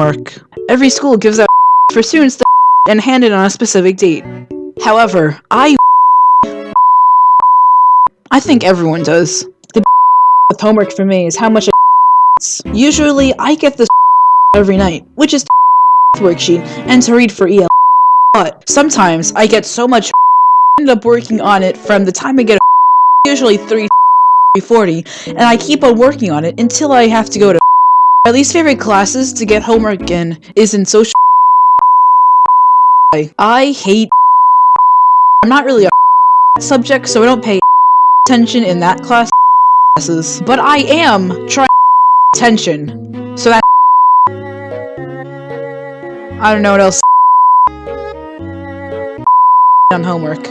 work. Every school gives out for students and hand it on a specific date. However, I I think everyone does. The with homework for me is how much I Usually, I get this every night, which is worksheet and to read for EL. But sometimes I get so much end up working on it from the time I get usually 3 340 and I keep on working on it until I have to go to my least favorite classes to get homework in is in social I hate I'm not really a subject so I don't pay attention in that class classes but I am trying attention. So that I don't know what else on homework